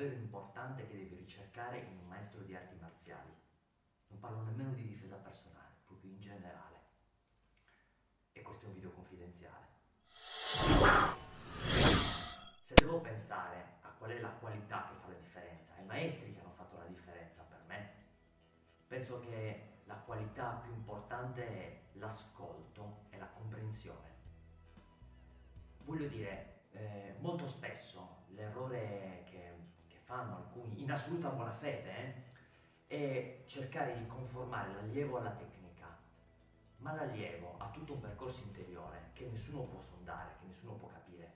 davvero importante che devi ricercare in un maestro di arti marziali. Non parlo nemmeno di difesa personale, proprio in generale. E questo è un video confidenziale. Se devo pensare a qual è la qualità che fa la differenza, ai maestri che hanno fatto la differenza per me, penso che la qualità più importante è l'ascolto e la comprensione. Voglio dire, eh, molto spesso l'errore fanno alcuni, in assoluta buona fede, eh, è cercare di conformare l'allievo alla tecnica, ma l'allievo ha tutto un percorso interiore che nessuno può sondare, che nessuno può capire.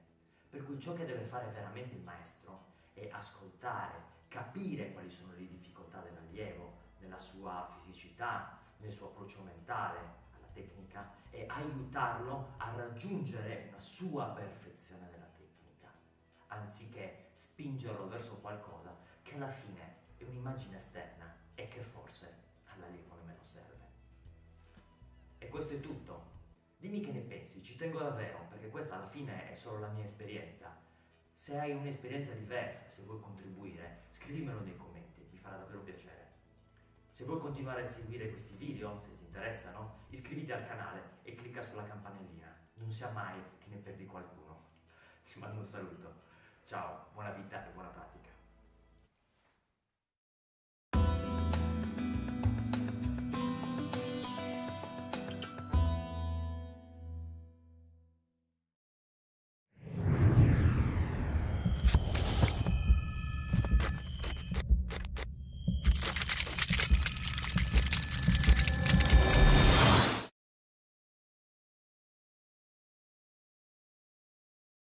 Per cui ciò che deve fare veramente il maestro è ascoltare, capire quali sono le difficoltà dell'allievo, nella sua fisicità, nel suo approccio mentale alla tecnica e aiutarlo a raggiungere una sua perfezione della anziché spingerlo verso qualcosa che alla fine è un'immagine esterna e che forse all'allievo nemmeno serve. E questo è tutto. Dimmi che ne pensi, ci tengo davvero, perché questa alla fine è solo la mia esperienza. Se hai un'esperienza diversa, se vuoi contribuire, scrivimelo nei commenti, mi farà davvero piacere. Se vuoi continuare a seguire questi video, se ti interessano, iscriviti al canale e clicca sulla campanellina. Non sia mai che ne perdi qualcuno. Ti mando un saluto. Ciao, buona vita e buona pratica.